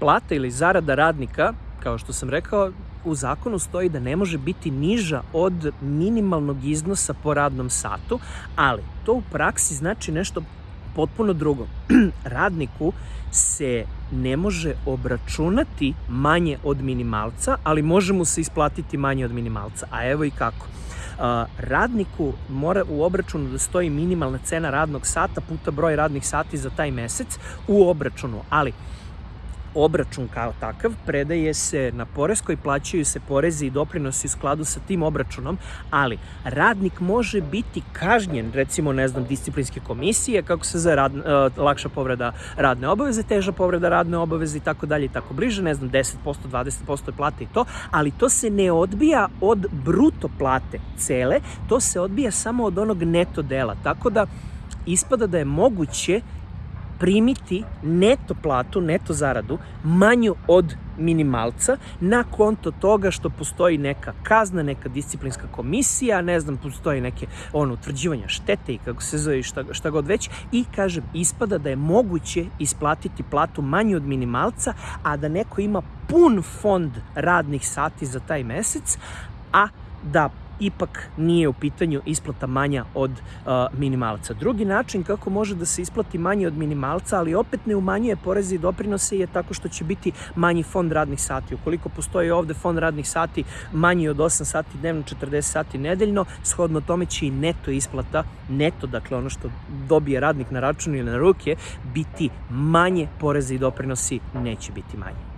plata ili zarada radnika, kao što sam rekao, u zakonu stoji da ne može biti niža od minimalnog iznosa po radnom satu, ali to u praksi znači nešto potpuno drugo. Radniku se ne može obračunati manje od minimalca, ali može mu se isplatiti manje od minimalca. A evo i kako. radniku mora u obračunu da stoji minimalna cena radnog sata puta broj radnih sati za taj mesec u obračunu, ali obračun kao takav predaje se na poreskoj, plaćaju se porezi i doprinosi u skladu sa tim obračunom, ali radnik može biti kažnjen, recimo, ne znam, disciplinske komisije, kako se za rad, uh, lakša povreda radne obaveze, teža povreda radne obaveze i tako dalje i tako bliže, ne znam, 10%, 20% plate i to, ali to se ne odbija od bruto plate cele, to se odbija samo od onog neto dela, tako da ispada da je moguće primiti neto platu, neto zaradu manju od minimalca na konto toga što postoji neka kazna, neka disciplinska komisija, ne znam, postoji neke ono, utvrđivanja štete i kako se zove šta, šta god već i kažem, ispada da je moguće isplatiti platu manju od minimalca, a da neko ima pun fond radnih sati za taj mesec, a da ipak nije u pitanju isplata manja od minimalca. Drugi način kako može da se isplati manje od minimalca, ali opet ne umanjuje poreze i doprinose je tako što će biti manji fond radnih sati. Ukoliko postoji ovde fond radnih sati manji od 8 sati dnevno, 40 sati nedeljno, shodno tome će i neto isplata, neto, dakle ono što dobije radnik na račun ili na ruke, biti manje poreze i doprinosi neće biti manje.